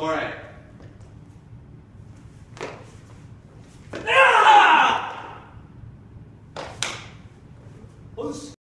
Alright. 어, ah!